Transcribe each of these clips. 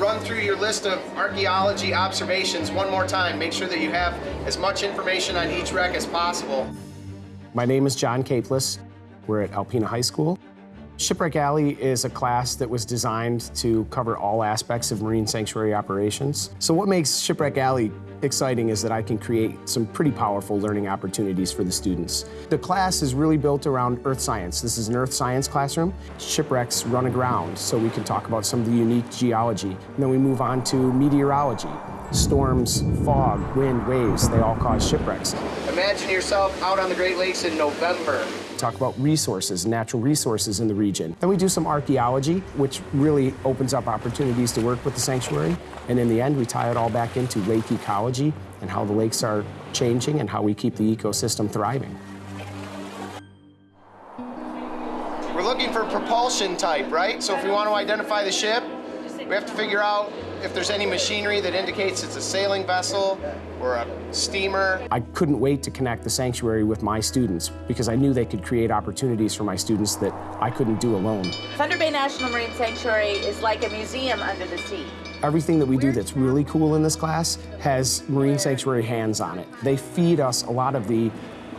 run through your list of archaeology observations one more time. Make sure that you have as much information on each wreck as possible. My name is John Capeless. We're at Alpena High School. Shipwreck Alley is a class that was designed to cover all aspects of marine sanctuary operations. So what makes Shipwreck Alley exciting is that I can create some pretty powerful learning opportunities for the students. The class is really built around earth science. This is an earth science classroom. Shipwrecks run aground, so we can talk about some of the unique geology. And then we move on to meteorology. Storms, fog, wind, waves, they all cause shipwrecks. Imagine yourself out on the Great Lakes in November talk about resources, natural resources in the region. Then we do some archaeology, which really opens up opportunities to work with the sanctuary. And in the end, we tie it all back into lake ecology and how the lakes are changing and how we keep the ecosystem thriving. We're looking for propulsion type, right? So if we want to identify the ship, we have to figure out if there's any machinery that indicates it's a sailing vessel or a steamer. I couldn't wait to connect the sanctuary with my students because I knew they could create opportunities for my students that I couldn't do alone. Thunder Bay National Marine Sanctuary is like a museum under the sea. Everything that we do that's really cool in this class has Marine Sanctuary hands on it. They feed us a lot of the,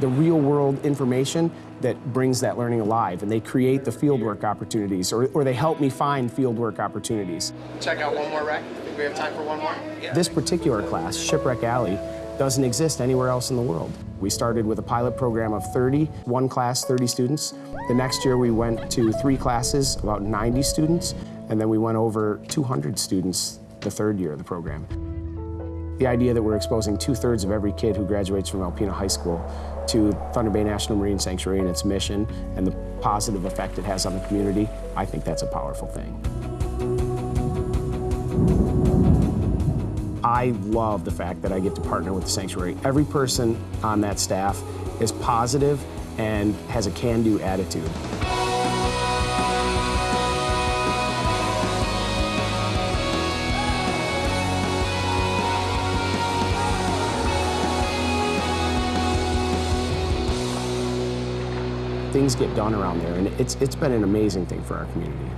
the real world information that brings that learning alive, and they create the fieldwork opportunities, or, or they help me find fieldwork opportunities. Check out one more wreck. Think we have time for one more? Yeah. This particular class, Shipwreck Alley, doesn't exist anywhere else in the world. We started with a pilot program of 30, one class, 30 students. The next year we went to three classes, about 90 students, and then we went over 200 students the third year of the program. The idea that we're exposing two-thirds of every kid who graduates from Alpena High School to Thunder Bay National Marine Sanctuary and its mission and the positive effect it has on the community, I think that's a powerful thing. I love the fact that I get to partner with the sanctuary. Every person on that staff is positive and has a can-do attitude. Things get done around there, and it's, it's been an amazing thing for our community.